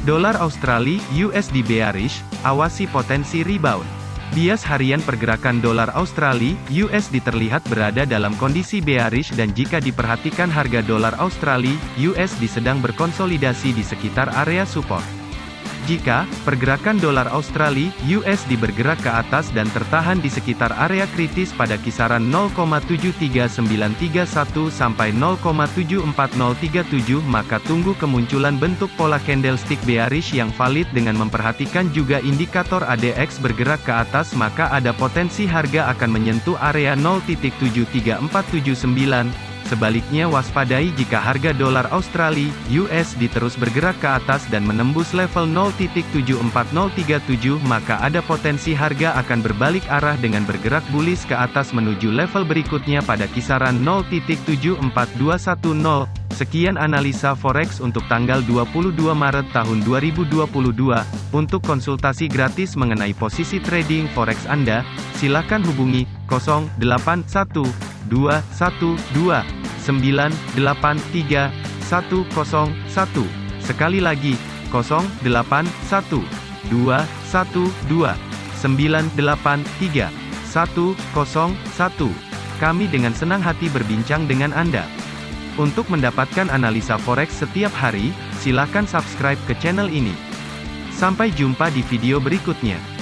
Dolar Australia USD bearish, awasi potensi rebound. Bias harian pergerakan dolar Australia USD terlihat berada dalam kondisi bearish dan jika diperhatikan harga dolar Australia USD sedang berkonsolidasi di sekitar area support. Jika pergerakan dolar Australia USD bergerak ke atas dan tertahan di sekitar area kritis pada kisaran 0,73931 sampai 0,74037 maka tunggu kemunculan bentuk pola candlestick bearish yang valid dengan memperhatikan juga indikator ADX bergerak ke atas maka ada potensi harga akan menyentuh area 0.73479 Sebaliknya waspadai jika harga dolar Australia USD terus bergerak ke atas dan menembus level 0.74037 maka ada potensi harga akan berbalik arah dengan bergerak bullish ke atas menuju level berikutnya pada kisaran 0.74210. Sekian analisa forex untuk tanggal 22 Maret tahun 2022. Untuk konsultasi gratis mengenai posisi trading forex Anda, silakan hubungi 081212 983 101. Sekali lagi, 081 212 983 101. Kami dengan senang hati berbincang dengan Anda. Untuk mendapatkan analisa forex setiap hari, silakan subscribe ke channel ini. Sampai jumpa di video berikutnya.